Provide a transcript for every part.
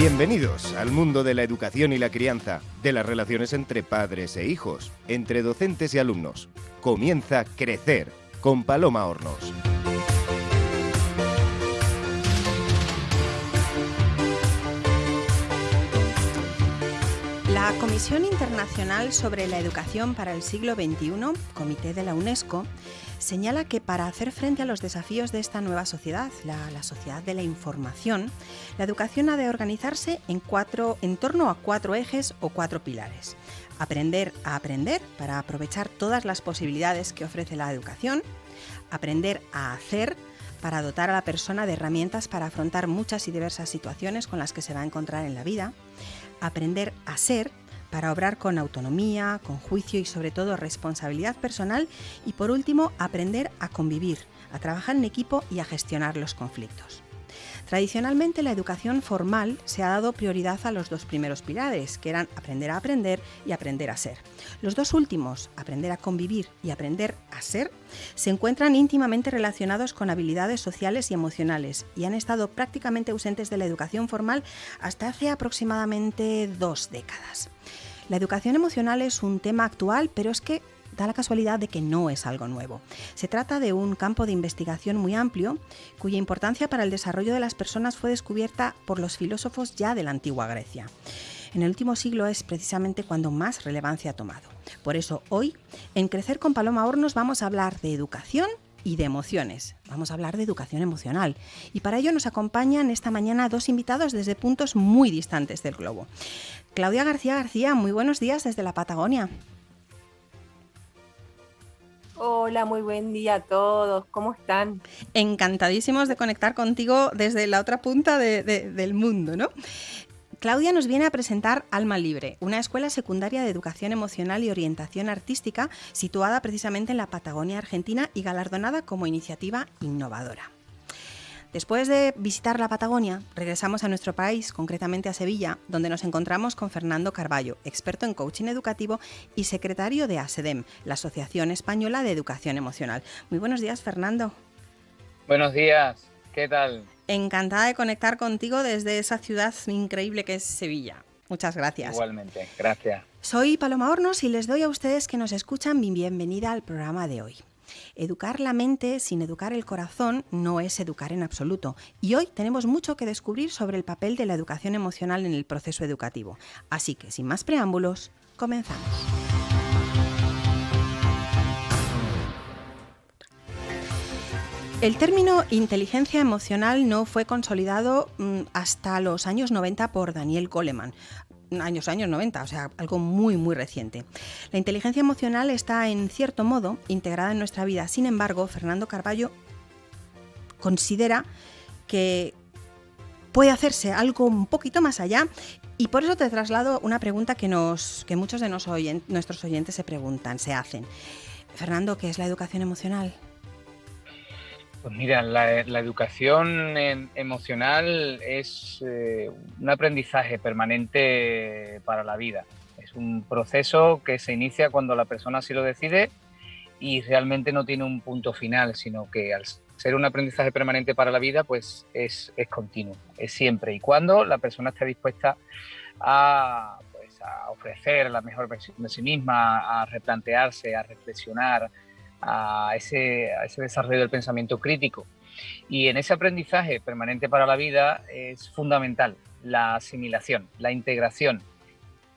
Bienvenidos al mundo de la educación y la crianza, de las relaciones entre padres e hijos, entre docentes y alumnos. Comienza Crecer con Paloma Hornos. La Comisión Internacional sobre la Educación para el Siglo XXI, Comité de la UNESCO, señala que para hacer frente a los desafíos de esta nueva sociedad, la, sociedad de la información, la educación ha de organizarse en, cuatro, en torno a cuatro ejes o cuatro pilares. Aprender a aprender para aprovechar todas las posibilidades que ofrece la educación. Aprender a hacer para dotar a la persona de herramientas para afrontar muchas y diversas situaciones con las que se va a encontrar en la vida. Aprender a ser para obrar con autonomía, con juicio y sobre todo responsabilidad personal y por último aprender a convivir, a trabajar en equipo y a gestionar los conflictos. Tradicionalmente la educación formal se ha dado prioridad a los dos primeros pilares, que eran aprender a aprender y aprender a ser. Los dos últimos, aprender a convivir y aprender a ser, se encuentran íntimamente relacionados con habilidades sociales y emocionales y han estado prácticamente ausentes de la educación formal hasta hace aproximadamente dos décadas. La educación emocional es un tema actual, pero es que da la casualidad de que no es algo nuevo. Se trata de un campo de investigación muy amplio, cuya importancia para el desarrollo de las personas fue descubierta por los filósofos ya de la antigua Grecia. En el último siglo es precisamente cuando más relevancia ha tomado. Por eso hoy, en Crecer con Paloma Hornos, vamos a hablar de educación y de emociones. Vamos a hablar de educación emocional. Y para ello nos acompañan esta mañana dos invitados desde puntos muy distantes del globo. Claudia García García, muy buenos días desde la Patagonia. Hola, muy buen día a todos. ¿Cómo están? Encantadísimos de conectar contigo desde la otra punta del mundo, ¿no? Claudia nos viene a presentar Alma Libre, una escuela secundaria de educación emocional y orientación artística situada precisamente en la Patagonia Argentina y galardonada como iniciativa innovadora. Después de visitar la Patagonia, regresamos a nuestro país, concretamente a Sevilla, donde nos encontramos con Fernando Carballo, experto en coaching educativo y secretario de ASEDEM, la Asociación Española de Educación Emocional. Muy buenos días, Fernando. Buenos días, ¿qué tal? Encantada de conectar contigo desde esa ciudad increíble que es Sevilla. Muchas gracias. Igualmente, gracias. Soy Paloma Hornos y les doy a ustedes que nos escuchan mi bienvenida al programa de hoy. Educar la mente sin educar el corazón no es educar en absoluto. Y hoy tenemos mucho que descubrir sobre el papel de la educación emocional en el proceso educativo. Así que, sin más preámbulos, comenzamos. El término inteligencia emocional no fue consolidado mm, hasta los años 90 por Daniel Goleman, años, años 90, o sea, algo muy, muy reciente. La inteligencia emocional está, en cierto modo, integrada en nuestra vida. Sin embargo, Fernando Carballo considera que puede hacerse algo un poquito más allá y por eso te traslado una pregunta que, nos, que muchos de nuestros oyentes se preguntan, se hacen. Fernando, ¿qué es la educación emocional? Pues mira, la, educación emocional es eh, un aprendizaje permanente para la vida. Es un proceso que se inicia cuando la persona así lo decide y realmente no tiene un punto final, sino que al ser un aprendizaje permanente para la vida, pues es, continuo, es siempre y cuando la persona esté dispuesta a, pues, a ofrecer la mejor versión de sí misma, a replantearse, a reflexionar, a ese, desarrollo del pensamiento crítico. Y en ese aprendizaje permanente para la vida es fundamental la asimilación, la integración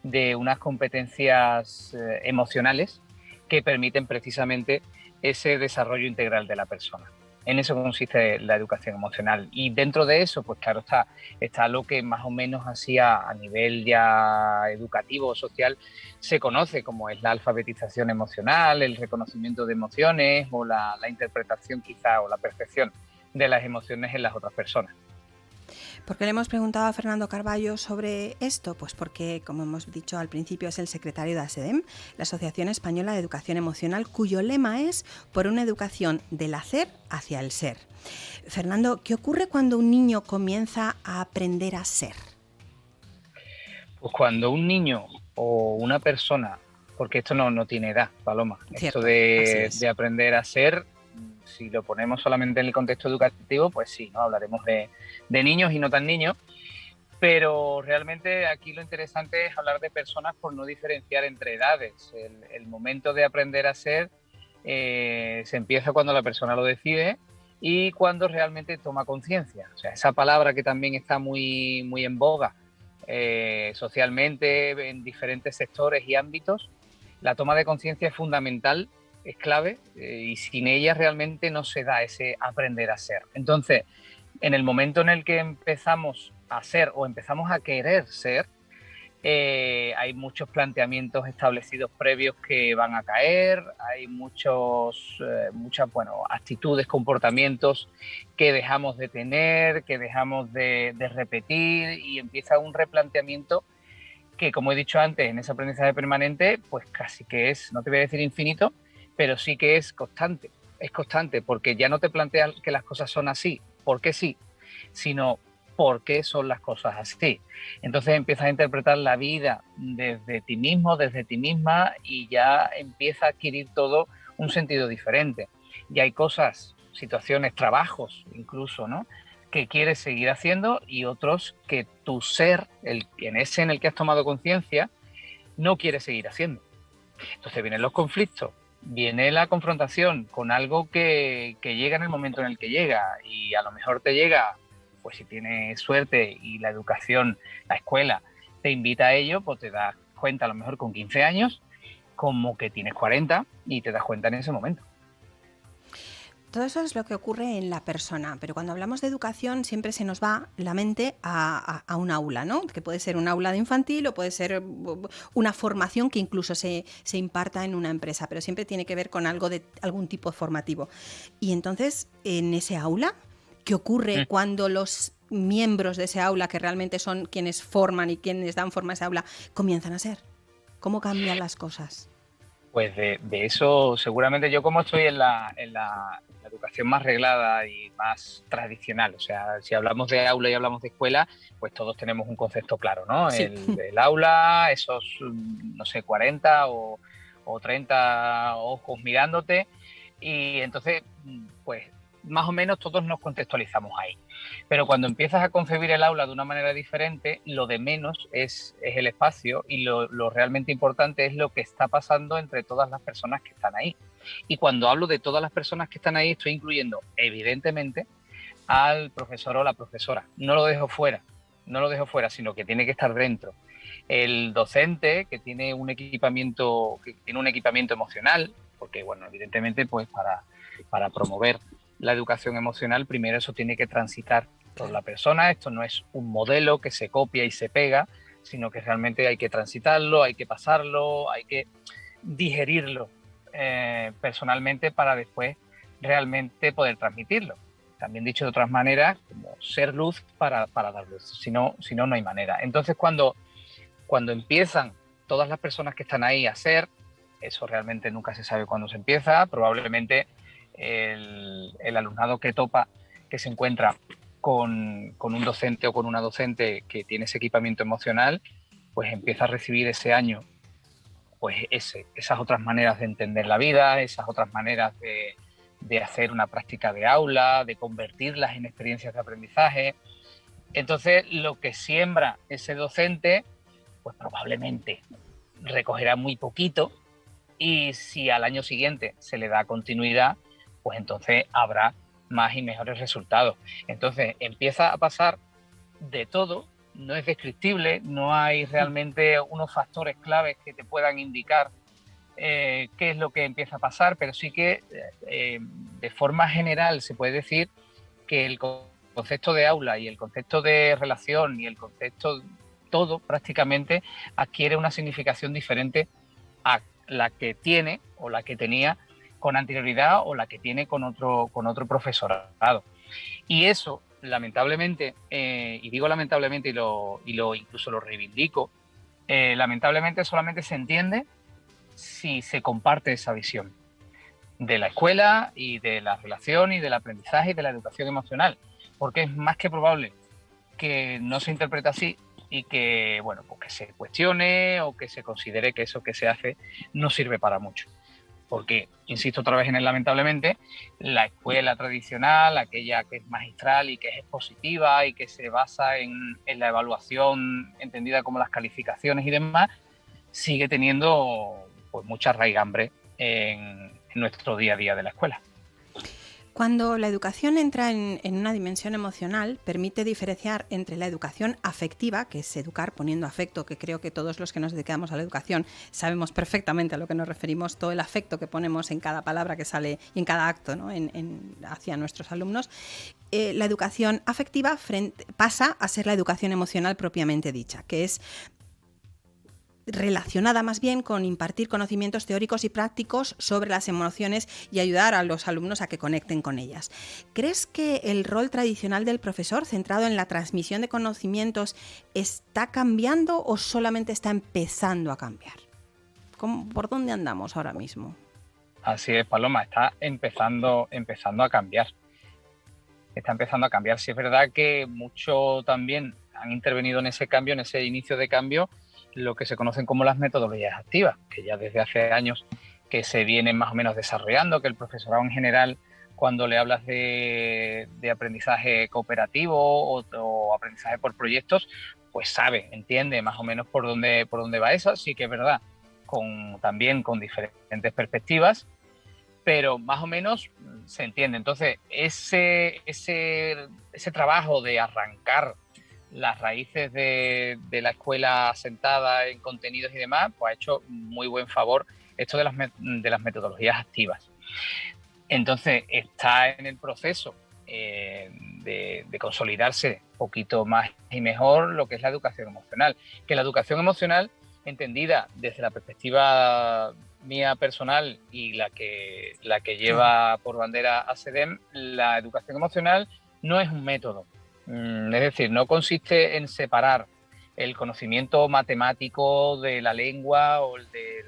de unas competencias eh, emocionales que permiten precisamente ese desarrollo integral de la persona. En eso consiste la educación emocional. Y dentro de eso, pues claro, está, está lo que más o menos así a, nivel ya educativo o social se conoce como es la alfabetización emocional, el reconocimiento de emociones o la, la interpretación quizá o la percepción de las emociones en las otras personas. ¿Por qué le hemos preguntado a Fernando Carballo sobre esto? Pues porque, como hemos dicho al principio, es el secretario de ASEDEM, la Asociación Española de Educación Emocional, cuyo lema es por una educación del hacer hacia el ser. Fernando, ¿qué ocurre cuando un niño comienza a aprender a ser? Pues cuando un niño o una persona, porque esto no, no tiene edad, Paloma, esto de, de aprender a ser si lo ponemos solamente en el contexto educativo, pues sí, ¿no? hablaremos de, niños y no tan niños, pero realmente aquí lo interesante es hablar de personas por no diferenciar entre edades. El, momento de aprender a ser eh, se empieza cuando la persona lo decide y cuando realmente toma conciencia. O sea, esa palabra que también está muy, muy en boga eh, socialmente en diferentes sectores y ámbitos, la toma de conciencia es fundamental, es clave eh, y sin ella realmente no se da ese aprender a ser. Entonces, en el momento en el que empezamos a ser o empezamos a querer ser, eh, hay muchos planteamientos establecidos previos que van a caer, hay muchos, eh, muchas bueno, actitudes, comportamientos que dejamos de tener, que dejamos de, repetir y empieza un replanteamiento que, como he dicho antes, en ese aprendizaje permanente, pues casi que es, no te voy a decir infinito, pero sí que es constante. Es constante porque ya no te planteas que las cosas son así, porque sí, sino por qué son las cosas así. Entonces empiezas a interpretar la vida desde ti mismo, desde ti misma y ya empieza a adquirir todo un sentido diferente. Y hay cosas, situaciones, trabajos incluso, ¿no? que quieres seguir haciendo y otros que tu ser, el, en ese en el que has tomado conciencia, no quiere seguir haciendo. Entonces vienen los conflictos, viene la confrontación con algo que, que, llega en el momento en el que llega y a lo mejor te llega pues si tienes suerte y la educación, la escuela te invita a ello, pues te das cuenta a lo mejor con 15 años, como que tienes 40 y te das cuenta en ese momento. Todo eso es lo que ocurre en la persona, pero cuando hablamos de educación siempre se nos va la mente a, un aula, ¿no? Que puede ser un aula de infantil o puede ser uh, una formación que incluso se, se, imparta en una empresa, pero siempre tiene que ver con algo de algún tipo formativo. Y entonces, en ese aula, ¿Qué ocurre mm. cuando los miembros de ese aula, que realmente son quienes forman y quienes dan forma a ese aula, comienzan a ser? ¿Cómo cambian las cosas? Pues de, eso seguramente yo como estoy en la, educación más reglada y más tradicional, o sea, si hablamos de aula y hablamos de escuela, pues todos tenemos un concepto claro, ¿no? El, aula, esos, no sé, 40 o, o 30 ojos mirándote y entonces, pues más o menos todos nos contextualizamos ahí. Pero cuando empiezas a concebir el aula de una manera diferente, lo de menos es, el espacio y lo, realmente importante es lo que está pasando entre todas las personas que están ahí. Y cuando hablo de todas las personas que están ahí, estoy incluyendo, evidentemente, al profesor o la profesora. No lo dejo fuera, no lo dejo fuera, sino que tiene que estar dentro. El docente que tiene un equipamiento, que tiene un equipamiento emocional, porque bueno, evidentemente, pues para, para promover la educación emocional, primero eso tiene que transitar por la persona. Esto no es un modelo que se copia y se pega, sino que realmente hay que transitarlo, hay que pasarlo, hay que digerirlo eh, personalmente para después realmente poder transmitirlo. También dicho de otras maneras, como ser luz para, dar luz, si no, si no, no hay manera. Entonces cuando, cuando empiezan todas las personas que están ahí a ser, eso realmente nunca se sabe cuándo se empieza, probablemente el, alumnado que topa, que se encuentra con, un docente o con una docente que tiene ese equipamiento emocional, pues empieza a recibir ese año pues esas otras maneras de entender la vida, esas otras maneras de, de, hacer una práctica de aula, de convertirlas en experiencias de aprendizaje. Entonces, lo que siembra ese docente, pues probablemente recogerá muy poquito y si al año siguiente se le da continuidad, pues entonces habrá más y mejores resultados. Entonces empieza a pasar de todo, no es descriptible, no hay realmente unos factores claves que te puedan indicar eh, qué es lo que empieza a pasar, pero sí que eh, de forma general se puede decir que el concepto de aula y el concepto de relación y el concepto todo prácticamente adquiere una significación diferente a la que tiene o la que tenía con anterioridad o la que tiene con otro, con otro profesorado. Y eso, lamentablemente, eh, y digo lamentablemente y lo, y lo incluso lo reivindico, eh, lamentablemente solamente se entiende si se comparte esa visión de la escuela y de la relación y del aprendizaje y de la educación emocional, porque es más que probable que no se interprete así y que, bueno, pues que se cuestione o que se considere que eso que se hace no sirve para mucho porque, insisto otra vez en el lamentablemente, la escuela tradicional, aquella que es magistral y que es expositiva y que se basa en, la evaluación entendida como las calificaciones y demás, sigue teniendo pues mucha raigambre en nuestro día a día de la escuela. Cuando la educación entra en, una dimensión emocional, permite diferenciar entre la educación afectiva, que es educar poniendo afecto, que creo que todos los que nos dedicamos a la educación sabemos perfectamente a lo que nos referimos, todo el afecto que ponemos en cada palabra que sale y en cada acto hacia nuestros alumnos. Eh, la educación afectiva pasa a ser la educación emocional propiamente dicha, que es relacionada más bien con impartir conocimientos teóricos y prácticos sobre las emociones y ayudar a los alumnos a que conecten con ellas. ¿Crees que el rol tradicional del profesor centrado en la transmisión de conocimientos está cambiando o solamente está empezando a cambiar? ¿Por dónde andamos ahora mismo? Así es, Paloma, está empezando, empezando a cambiar. Está empezando a cambiar. Sí es verdad que mucho también han intervenido en ese cambio, en ese inicio de cambio, lo que se conocen como las metodologías activas, que ya desde hace años que se vienen más o menos desarrollando, que el profesorado en general, cuando le hablas de, aprendizaje cooperativo o, aprendizaje por proyectos, pues sabe, entiende más o menos por dónde, por dónde va eso, sí que es verdad, con, también con diferentes perspectivas, pero más o menos se entiende. Entonces, ese, ese, ese trabajo de arrancar las raíces de, la escuela asentada en contenidos y demás, pues ha hecho muy buen favor esto de las, de las metodologías activas. Entonces, está en el proceso eh, de, de, consolidarse un poquito más y mejor lo que es la educación emocional. Que la educación emocional, entendida desde la perspectiva mía personal y la que, la que lleva por bandera a SEDEM, la educación emocional no es un método, es decir, no consiste en separar el conocimiento matemático de la lengua o de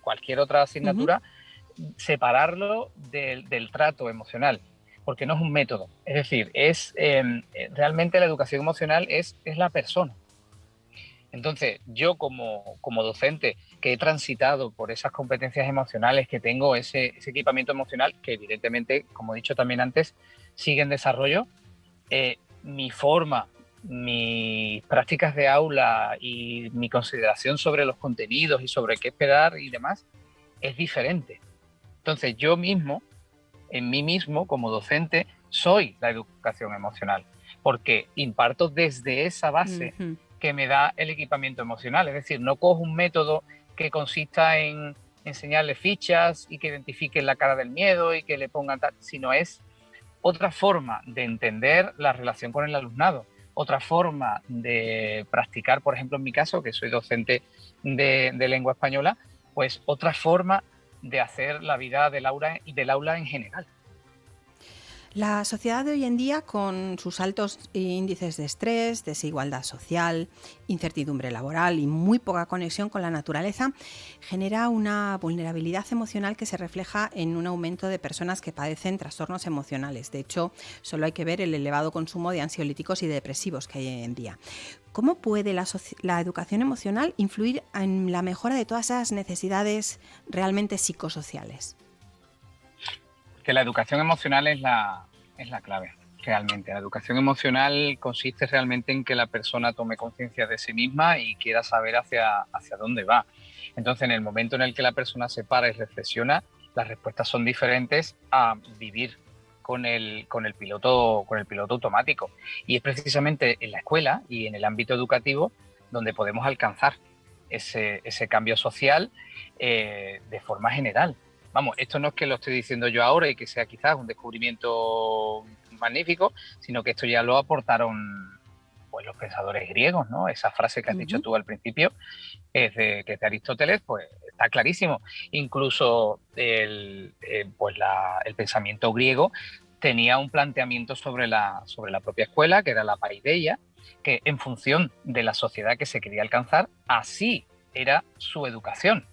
cualquier otra asignatura, separarlo del, trato emocional, porque no es un método. Es decir, es em, realmente la educación emocional es, es la persona. Entonces, yo como, docente que he transitado por esas competencias emocionales, que tengo ese, equipamiento emocional, que evidentemente, como he dicho también antes, sigue en desarrollo, eh, mi forma, mis prácticas de aula y mi consideración sobre los contenidos y sobre qué esperar y demás es diferente. Entonces yo mismo, en mí mismo como docente, soy la educación emocional, porque imparto desde esa base que me da el equipamiento emocional. Es decir, no cojo un método que consista en enseñarle fichas y que identifiquen la cara del miedo y que le pongan tal, sino es otra forma de entender la relación con el alumnado, otra forma de practicar, por ejemplo, en mi caso, que soy docente de, lengua española, pues otra forma de hacer la vida del aula, del aula en general. La sociedad de hoy en día, con sus altos índices de estrés, desigualdad social, incertidumbre laboral y muy poca conexión con la naturaleza, genera una vulnerabilidad emocional que se refleja en un aumento de personas que padecen trastornos emocionales. De hecho, solo hay que ver el elevado consumo de ansiolíticos y depresivos que hay hoy en día. ¿Cómo puede la, la educación emocional influir en la mejora de todas esas necesidades realmente psicosociales? que la educación emocional es la, es la clave, realmente. La educación emocional consiste realmente en que la persona tome conciencia de sí misma y quiera saber hacia, hacia dónde va. Entonces, en el momento en el que la persona se para y reflexiona, las respuestas son diferentes a vivir con el, con el, piloto, con el piloto automático. Y es precisamente en la escuela y en el ámbito educativo donde podemos alcanzar ese, ese cambio social eh, de forma general vamos, esto no es que lo esté diciendo yo ahora y que sea quizás un descubrimiento magnífico, sino que esto ya lo aportaron pues los pensadores griegos, ¿no? Esa frase que has dicho tú al principio, es de, que de Aristóteles, pues está clarísimo. Incluso el, eh, pues el pensamiento griego tenía un planteamiento sobre la, sobre la propia escuela, que era la paideia, que en función de la sociedad que se quería alcanzar, así era su educación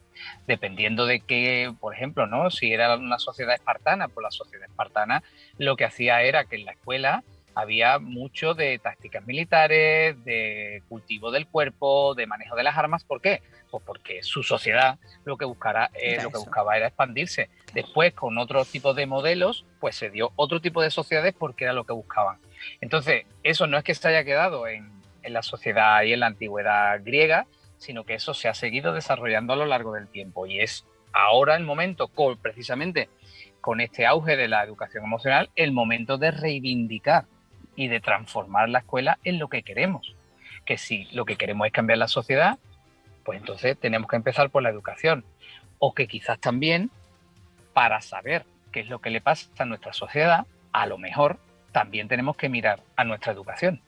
dependiendo de qué, por ejemplo, ¿no? Si era una sociedad espartana, pues la sociedad espartana lo que hacía era que en la escuela había mucho de tácticas militares, de cultivo del cuerpo, de manejo de las armas. ¿Por qué? Pues porque su sociedad lo que, buscara, eh, lo que buscaba era expandirse. Después, con otro tipo de modelos, pues se dio otro tipo de sociedades porque era lo que buscaban. Entonces, eso no es que se haya quedado en, en la sociedad y en la antigüedad griega, sino que eso se ha seguido desarrollando a lo largo del tiempo y es ahora el momento, precisamente con este auge de la educación emocional, el momento de reivindicar y de transformar la escuela en lo que queremos. Que si lo que queremos es cambiar la sociedad, pues entonces tenemos que empezar por la educación. O que quizás también, para saber qué es lo que le pasa a nuestra sociedad, a lo mejor también tenemos que mirar a nuestra educación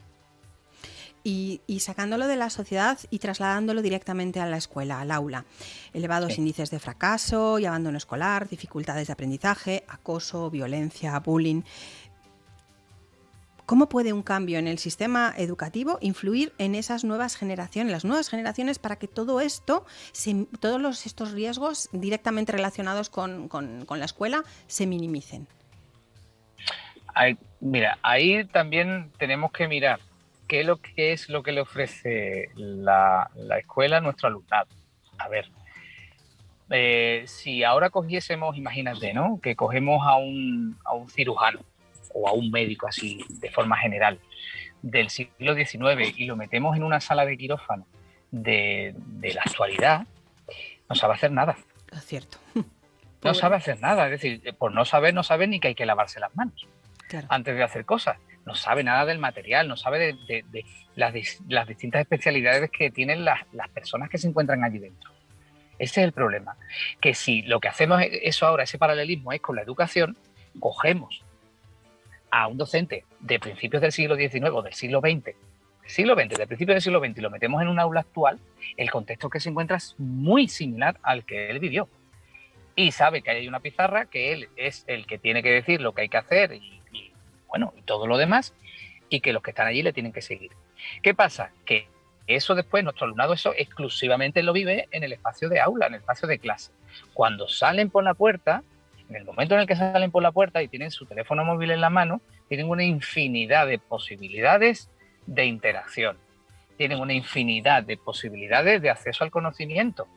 y, sacándolo de la sociedad y trasladándolo directamente a la escuela, al aula. Elevados índices de fracaso y abandono escolar, dificultades de aprendizaje, acoso, violencia, bullying. ¿Cómo puede un cambio en el sistema educativo influir en esas nuevas generaciones, las nuevas generaciones, para que todo esto, todos estos riesgos directamente relacionados con, la escuela se minimicen? mira, ahí también tenemos que mirar ¿qué es lo que, es lo que le ofrece la, escuela a nuestro alumnado? A ver, eh, si ahora cogiésemos, imagínate, ¿no? Que cogemos a un, cirujano o a un médico así de forma general del siglo XIX y lo metemos en una sala de quirófano de, la actualidad, no sabe hacer nada. Es cierto. No sabe hacer nada, es decir, por no saber, no sabe ni que hay que lavarse las manos antes de hacer cosas no sabe nada del material, no sabe de, las, distintas especialidades que tienen las, personas que se encuentran allí dentro. Ese es el problema. Que si lo que hacemos eso ahora, ese paralelismo es con la educación, cogemos a un docente de principios del siglo XIX o del siglo XX, siglo XX, de principios del siglo XX, y lo metemos en un aula actual, el contexto que se encuentra es muy similar al que él vivió. Y sabe que hay una pizarra, que él es el que tiene que decir lo que hay que hacer y bueno, y todo lo demás, y que los que están allí le tienen que seguir. ¿Qué pasa? Que eso después, nuestro alumnado, eso exclusivamente lo vive en el espacio de aula, en el espacio de clase. Cuando salen por la puerta, en el momento en el que salen por la puerta y tienen su teléfono móvil en la mano, tienen una infinidad de posibilidades de interacción, tienen una infinidad de posibilidades de acceso al conocimiento.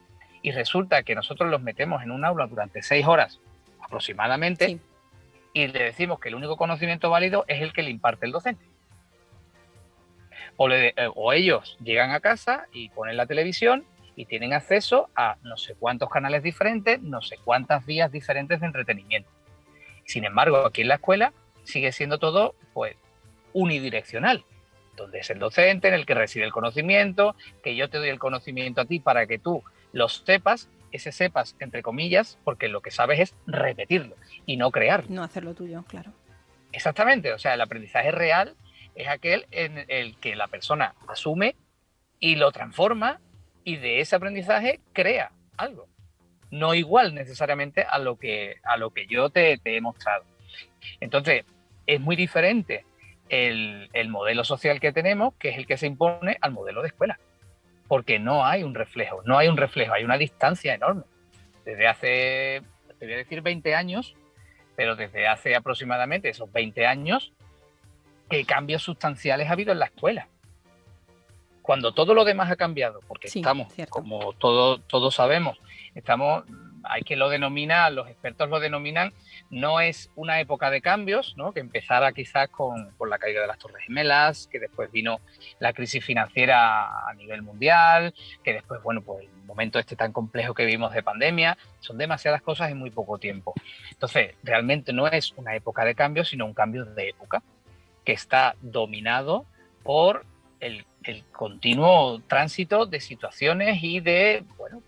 Y resulta que nosotros los metemos en un aula durante seis horas aproximadamente y le decimos que el único conocimiento válido es el que le imparte el docente. Eh, o, ellos llegan a casa y ponen la televisión y tienen acceso a no sé cuántos canales diferentes, no sé cuántas vías diferentes de entretenimiento. Sin embargo, aquí en la escuela sigue siendo todo pues unidireccional, donde es el docente en el que reside el conocimiento, que yo te doy el conocimiento a ti para que tú lo sepas ese sepas, entre comillas, porque lo que sabes es repetirlo y no crear. No hacerlo tuyo, claro. Exactamente, o sea, el aprendizaje real es aquel en el que la persona asume y lo transforma y de ese aprendizaje crea algo. No igual necesariamente a lo que, a lo que yo te, he mostrado. Entonces, es muy diferente el, el modelo social que tenemos, que es el que se impone al modelo de escuela porque no hay un reflejo, no hay un reflejo, hay una distancia enorme. Desde hace, te voy a decir 20 años, pero desde hace aproximadamente esos 20 años, ¿qué cambios sustanciales ha habido en la escuela? Cuando todo lo demás ha cambiado, porque estamos, como todos todos sabemos, estamos hay que lo denomina, los expertos lo denominan, no es una época de cambios, ¿no? que empezara quizás con, la caída de las Torres Gemelas, que después vino la crisis financiera a nivel mundial, que después, bueno, pues el momento este tan complejo que vivimos de pandemia, son demasiadas cosas en muy poco tiempo. Entonces, realmente no es una época de cambios, sino un cambio de época que está dominado por el, el continuo tránsito de situaciones y de, bueno,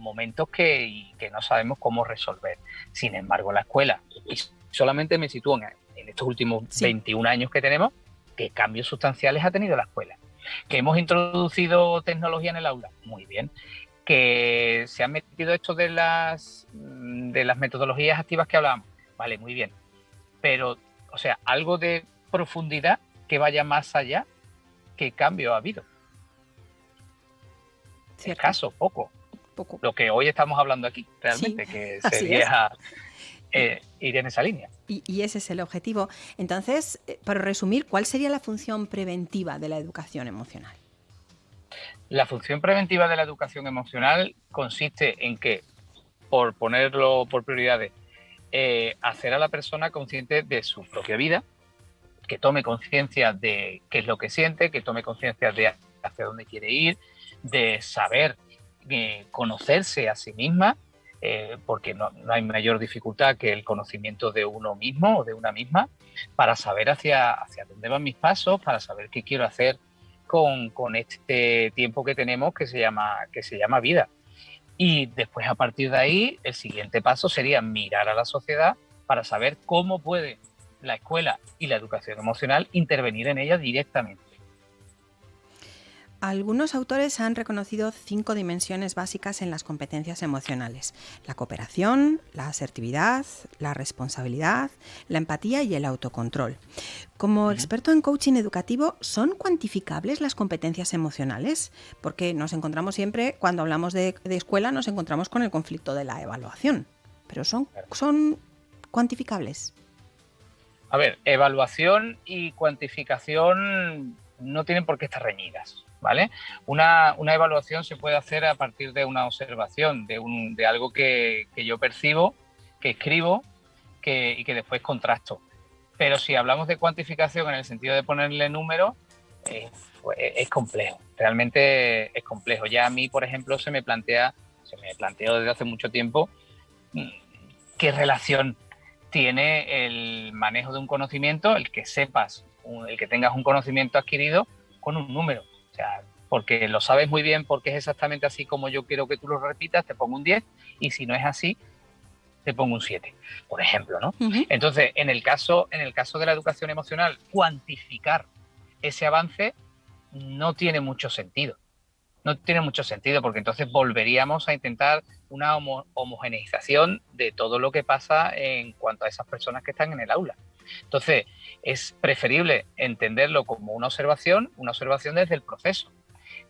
momentos que, que no sabemos cómo resolver. Sin embargo, la escuela, y solamente me sitúo en, estos últimos 21 años que tenemos, ¿qué cambios sustanciales ha tenido la escuela? Que hemos introducido tecnología en el aula, muy bien. Que se han metido esto de las, de las metodologías activas que hablábamos, vale, muy bien. Pero, o sea, algo de profundidad que vaya más allá, ¿qué cambio ha habido? Escaso, poco lo que hoy estamos hablando aquí, realmente, que sería... Eh, iría en esa línea. Y, ese es el objetivo. Entonces, eh, para resumir, ¿cuál sería la función preventiva de la educación emocional? La función preventiva de la educación emocional consiste en que, por ponerlo por prioridades, eh, hacer a la persona consciente de su propia vida, que tome conciencia de qué es lo que siente, que tome conciencia de hacia dónde quiere ir, de saber conocerse a sí misma eh, porque no, hay mayor dificultad que el conocimiento de uno mismo o de una misma para saber hacia, hacia dónde van mis pasos, para saber qué quiero hacer con, con, este tiempo que tenemos que se, llama, que se llama vida. Y después a partir de ahí, el siguiente paso sería mirar a la sociedad para saber cómo puede la escuela y la educación emocional intervenir en ella directamente. Algunos autores han reconocido cinco dimensiones básicas en las competencias emocionales. La cooperación, la asertividad, la responsabilidad, la empatía y el autocontrol. Como experto en coaching educativo, ¿son cuantificables las competencias emocionales? Porque nos encontramos siempre, cuando hablamos de, escuela, nos encontramos con el conflicto de la evaluación. Pero ¿son, son cuantificables? A ver, evaluación y cuantificación no tienen por qué estar reñidas. ¿Vale? Una, evaluación se puede hacer a partir de una observación, de, un, de algo que, yo percibo, que escribo que, y que después contrasto. Pero si hablamos de cuantificación en el sentido de ponerle número, pues, es complejo, realmente es complejo. Ya a mí, por ejemplo, se me plantea, se me planteó desde hace mucho tiempo mm, qué relación tiene el manejo de un conocimiento, el que sepas, el que tengas un conocimiento adquirido con un número porque lo sabes muy bien, porque es exactamente así como yo quiero que tú lo repitas, te pongo un 10 y si no es así, te pongo un 7, por ejemplo, ¿no? Entonces, en el, caso, en el caso de la educación emocional, cuantificar ese avance no tiene mucho sentido. No tiene mucho sentido porque entonces volveríamos a intentar una homogeneización de todo lo que pasa en cuanto a esas personas que están en el aula. Entonces, es preferible entenderlo como una observación, una observación desde el proceso,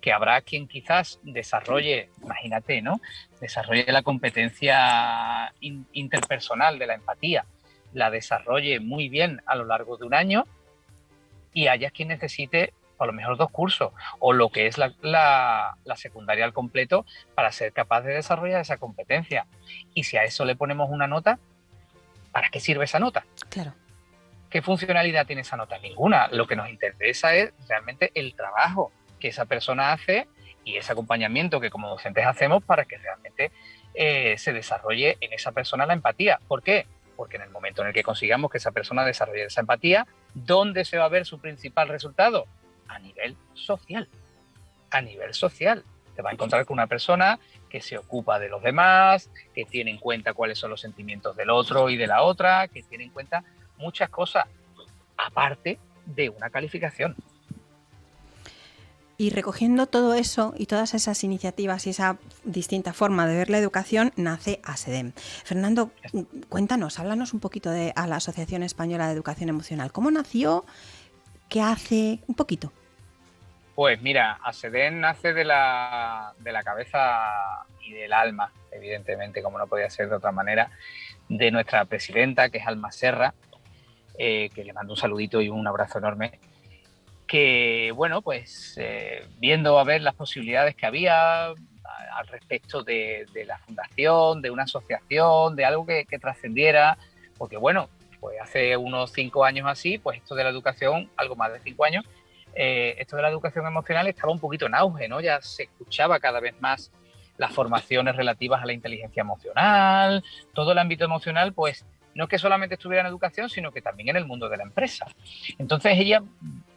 que habrá quien quizás desarrolle, imagínate, ¿no? Desarrolle la competencia interpersonal de la empatía, la desarrolle muy bien a lo largo de un año y haya quien necesite a lo mejor dos cursos o lo que es la, la, secundaria al completo para ser capaz de desarrollar esa competencia. Y si a eso le ponemos una nota, ¿para qué sirve esa nota? Claro. ¿Qué funcionalidad tiene esa nota? Ninguna. Lo que nos interesa es realmente el trabajo que esa persona hace y ese acompañamiento que como docentes hacemos para que realmente eh, se desarrolle en esa persona la empatía. ¿Por qué? Porque en el momento en el que consigamos que esa persona desarrolle esa empatía, ¿dónde se va a ver su principal resultado? A nivel social. A nivel social. Te va a encontrar con una persona que se ocupa de los demás, que tiene en cuenta cuáles son los sentimientos del otro y de la otra, que tiene en cuenta muchas cosas, aparte de una calificación. Y recogiendo todo eso y todas esas iniciativas y esa distinta forma de ver la educación, nace ASEDEM. Fernando, cuéntanos, háblanos un poquito de a la Asociación Española de Educación Emocional. ¿Cómo nació? ¿Qué hace? Un poquito. Pues mira, ASEDEM nace de la, de la cabeza y del alma, evidentemente, como no podía ser de otra manera, de nuestra presidenta, que es Alma Serra, eh, que le mando un saludito y un abrazo enorme, que bueno, pues eh, viendo a ver las posibilidades que había al respecto de, la fundación, de una asociación, de algo que, trascendiera, porque bueno, pues hace unos cinco años así, pues esto de la educación, algo más de cinco años, eh, esto de la educación emocional estaba un poquito en auge, ¿no? Ya se escuchaba cada vez más las formaciones relativas a la inteligencia emocional, todo el ámbito emocional, pues no que solamente estuviera en educación, sino que también en el mundo de la empresa. Entonces ella,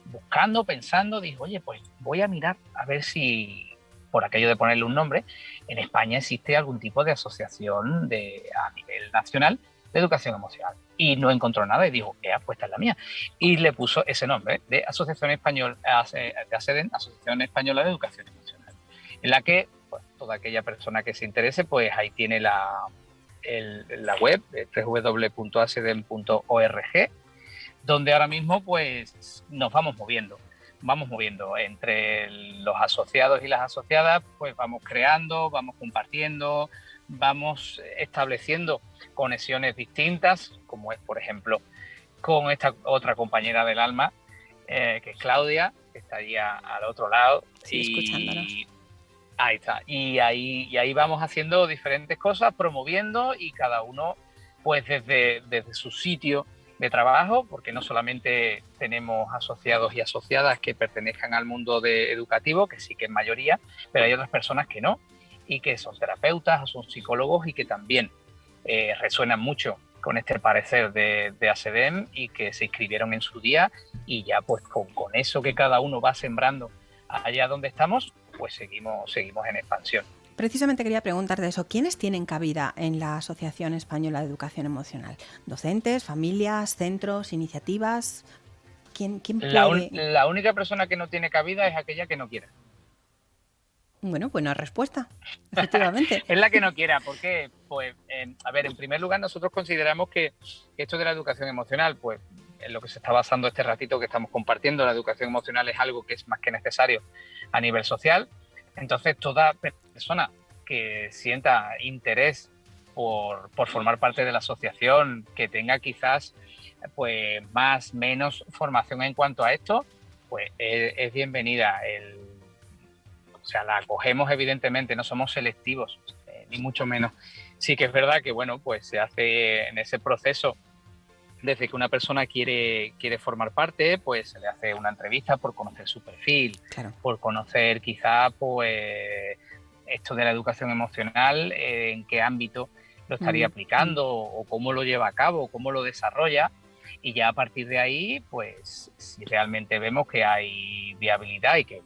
buscando, pensando, dijo, oye, pues voy a mirar a ver si, por aquello de ponerle un nombre, en España existe algún tipo de asociación de, a nivel nacional de educación emocional. Y no encontró nada y dijo, he puesta en la mía. Y le puso ese nombre de Asociación Española, de Asociación Española de Educación Emocional, en la que pues, toda aquella persona que se interese, pues ahí tiene la, la web www.acedem.org, donde ahora mismo pues nos vamos moviendo, vamos moviendo entre los asociados y las asociadas, pues vamos creando, vamos compartiendo, vamos estableciendo conexiones distintas, como es, por ejemplo, con esta otra compañera del alma, eh, que es Claudia, que estaría al otro lado. Sí, y, Ahí está. Y ahí, y ahí vamos haciendo diferentes cosas, promoviendo y cada uno, pues desde, desde su sitio de trabajo, porque no solamente tenemos asociados y asociadas que pertenezcan al mundo de educativo, que sí que es mayoría, pero hay otras personas que no, y que son terapeutas o son psicólogos y que también eh, resuenan mucho con este parecer de, de ASEDEM y que se inscribieron en su día y ya pues con, con eso que cada uno va sembrando allá donde estamos, pues seguimos, seguimos en expansión. Precisamente quería preguntarte eso. ¿Quiénes tienen cabida en la Asociación Española de Educación Emocional? ¿Docentes, familias, centros, iniciativas? ¿Quién, quién puede? La, única persona que no tiene cabida es aquella que no quiera. Bueno, buena respuesta, efectivamente. es la que no quiera, porque, pues, a ver, en primer lugar, nosotros consideramos que esto de la educación emocional, pues, en lo que se está basando este ratito que estamos compartiendo, la educación emocional es algo que es más que necesario a nivel social. Entonces, toda persona que sienta interés por, formar parte de la asociación, que tenga quizás pues más menos formación en cuanto a esto, pues es, bienvenida. o sea, la acogemos evidentemente, no somos selectivos, eh, ni mucho menos. Sí que es verdad que, bueno, pues se hace en ese proceso desde que una persona quiere, quiere formar parte, pues se le hace una entrevista por conocer su perfil, por conocer quizá pues esto de la educación emocional, eh, en qué ámbito lo estaría mm, aplicando o cómo lo lleva a cabo, cómo lo desarrolla. Y ya a partir de ahí, pues si realmente vemos que hay viabilidad y que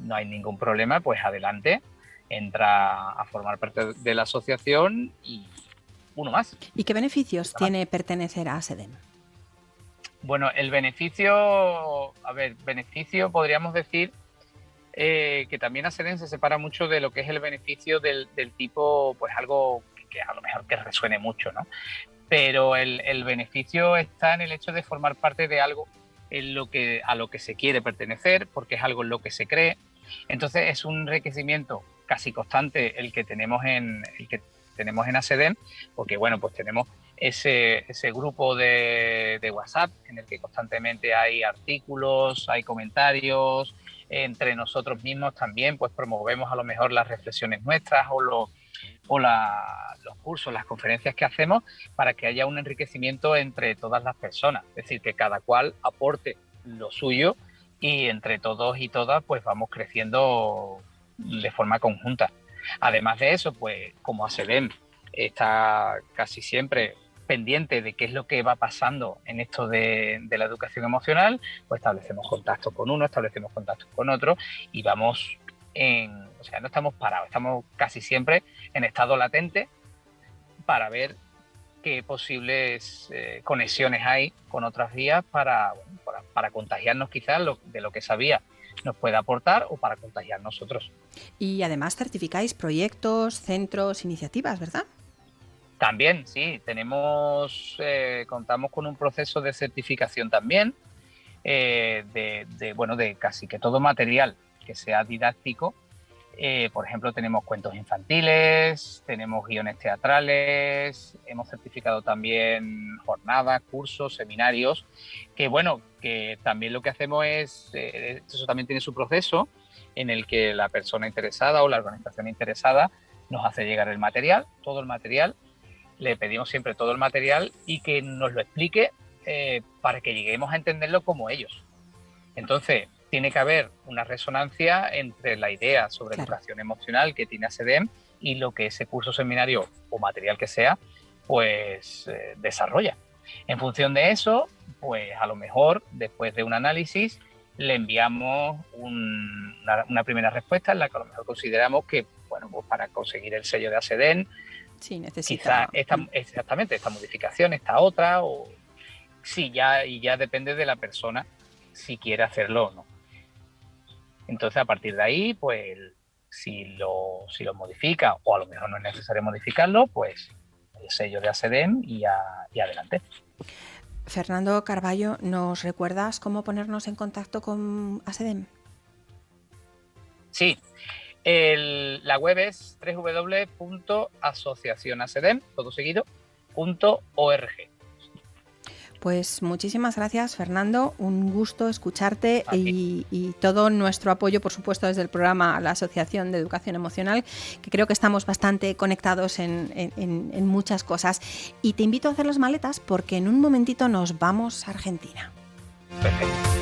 no hay ningún problema, pues adelante, entra a formar parte de la asociación y, uno más. ¿Y qué beneficios tiene pertenecer a SEDEM? Bueno, el beneficio, a ver, beneficio podríamos decir eh, que también ASEDEN se separa mucho de lo que es el beneficio del, tipo, pues algo que, a lo mejor que resuene mucho, ¿no? Pero el, el, beneficio está en el hecho de formar parte de algo en lo que, a lo que se quiere pertenecer, porque es algo en lo que se cree. Entonces es un enriquecimiento casi constante el que tenemos en el que tenemos en ASEDEM, porque bueno, pues tenemos ese, ese grupo de, de, WhatsApp en el que constantemente hay artículos, hay comentarios, entre nosotros mismos también pues promovemos a lo mejor las reflexiones nuestras o, lo, o los cursos, las conferencias que hacemos para que haya un enriquecimiento entre todas las personas, es decir, que cada cual aporte lo suyo y entre todos y todas pues vamos creciendo de forma conjunta. Además de eso, pues como ASEDEM está casi siempre pendiente de qué es lo que va pasando en esto de, la educación emocional, pues establecemos contacto con uno, establecemos contacto con otro y vamos en, o sea, no estamos parados, estamos casi siempre en estado latente para ver qué posibles eh, conexiones hay con otras vías para, para, contagiarnos quizás de lo que sabía nos puede aportar o para contagiar nosotros. Y además certificáis proyectos, centros, iniciativas, ¿verdad? También, sí, tenemos, eh, contamos con un proceso de certificación también, eh, de, bueno, de casi que todo material que sea didáctico eh, por ejemplo, tenemos cuentos infantiles, tenemos guiones teatrales, hemos certificado también jornadas, cursos, seminarios, que bueno, que también lo que hacemos es, eh, eso también tiene su proceso en el que la persona interesada o la organización interesada nos hace llegar el material, todo el material, le pedimos siempre todo el material y que nos lo explique eh, para que lleguemos a entenderlo como ellos. Entonces, tiene que haber una resonancia entre la idea sobre educación emocional que tiene ASEDEM y lo que ese curso, seminario o material que sea, pues eh, desarrolla. En función de eso, pues a lo mejor después de un análisis le enviamos una, primera respuesta en la que a lo mejor consideramos que, bueno, pues para conseguir el sello de ASEDEN, sí, necesita... esta, exactamente esta modificación, esta otra, o sí, ya, y ya depende de la persona si quiere hacerlo o no. Entonces, a partir de ahí, pues si lo, si lo modifica o a lo mejor no es necesario modificarlo, pues el sello de ASEDEM y, y adelante. Fernando Carballo, ¿nos recuerdas cómo ponernos en contacto con ASEDEM? Sí, la web es www.asociacionacedem, todo seguido, pues muchísimas gracias, Fernando. Un gusto escucharte y, todo nuestro apoyo, por supuesto, desde el programa la Asociación de Educación Emocional, que creo que estamos bastante conectados en, en muchas cosas. Y te invito a hacer las maletas porque en un momentito nos vamos a Argentina. Perfecto.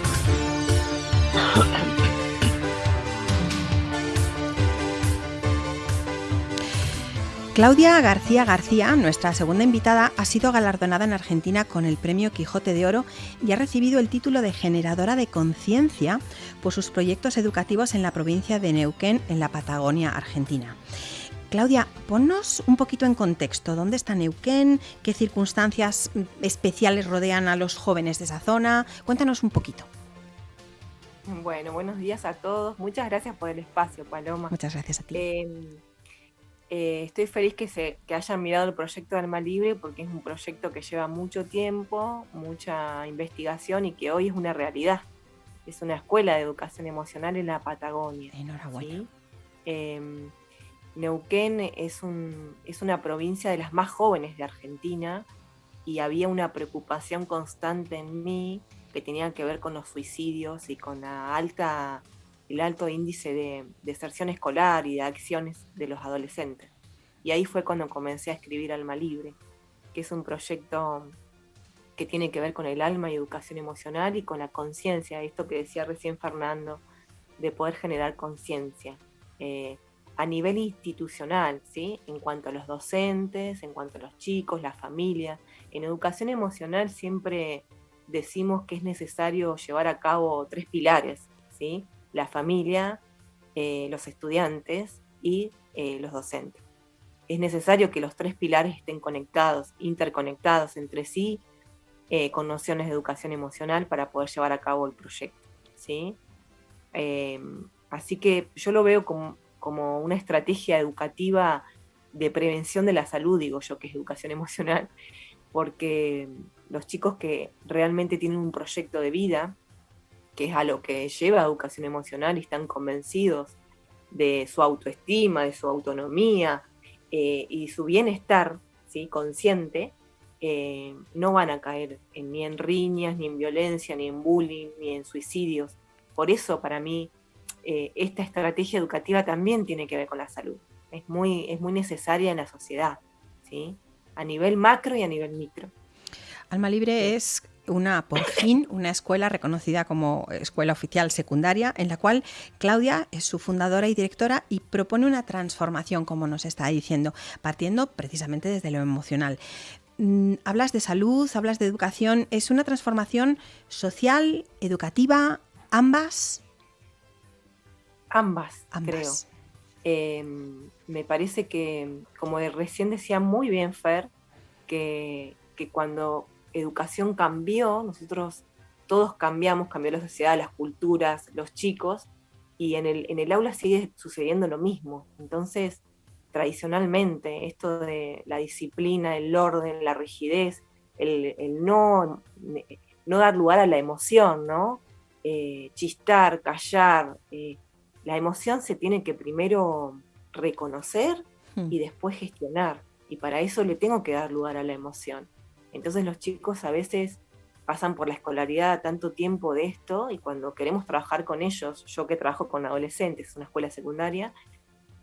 Claudia García García, nuestra segunda invitada, ha sido galardonada en Argentina con el Premio Quijote de Oro y ha recibido el título de generadora de conciencia por sus proyectos educativos en la provincia de Neuquén, en la Patagonia, Argentina. Claudia, ponnos un poquito en contexto. ¿Dónde está Neuquén? ¿Qué circunstancias especiales rodean a los jóvenes de esa zona? Cuéntanos un poquito. Bueno, buenos días a todos. Muchas gracias por el espacio, Paloma. Muchas gracias a ti. Em, eh, estoy feliz que, se, que hayan mirado el proyecto de Alma Libre porque es un proyecto que lleva mucho tiempo, mucha investigación y que hoy es una realidad. Es una escuela de educación emocional en la Patagonia. Enhorabuena. Em, Neuquén es, un, es una provincia de las más jóvenes de Argentina y había una preocupación constante en mí que tenía que ver con los suicidios y con la alta el alto índice de deserción escolar y de acciones de los adolescentes. Y ahí fue cuando comencé a escribir Alma Libre, que es un proyecto que tiene que ver con el alma y educación emocional y con la conciencia, esto que decía recién Fernando, de poder generar conciencia eh, a nivel institucional, ¿sí? en cuanto a los docentes, en cuanto a los chicos, la familia. En educación emocional siempre decimos que es necesario llevar a cabo tres pilares, ¿sí? La familia, eh, los estudiantes y eh, los docentes. Es necesario que los tres pilares estén conectados, interconectados entre sí, eh, con nociones de educación emocional para poder llevar a cabo el proyecto. ¿sí? Em, así que yo lo veo como, como una estrategia educativa de prevención de la salud, digo yo, que es educación emocional, porque los chicos que realmente tienen un proyecto de vida, que es a lo que lleva educación emocional y están convencidos de su autoestima, de su autonomía eh, y su bienestar ¿sí? consciente, eh, no van a caer ni en riñas, ni en violencia, ni en bullying, ni en suicidios. Por eso para mí eh, esta estrategia educativa también tiene que ver con la salud. Es muy, es muy necesaria en la sociedad, ¿sí? a nivel macro y a nivel micro. Alma Libre es una, por fin, una escuela reconocida como escuela oficial secundaria, en la cual Claudia es su fundadora y directora y propone una transformación, como nos está diciendo, partiendo precisamente desde lo emocional. Mm, hablas de salud, hablas de educación, ¿es una transformación social, educativa, ambas? Ambas, creo. Em, me parece que, como recién decía muy bien Fer, que, que cuando educación cambió, nosotros todos cambiamos, cambió la sociedad, las culturas, los chicos, y en el, en el aula sigue sucediendo lo mismo. Entonces, tradicionalmente, esto de la disciplina, el orden, la rigidez, el, no, no dar lugar a la emoción, ¿no? Eh, chistar, callar, eh, la emoción se tiene que primero reconocer hmm. y después gestionar. Y para eso le tengo que dar lugar a la emoción. Entonces los chicos a veces pasan por la escolaridad tanto tiempo de esto y cuando queremos trabajar con ellos, yo que trabajo con adolescentes, una escuela secundaria,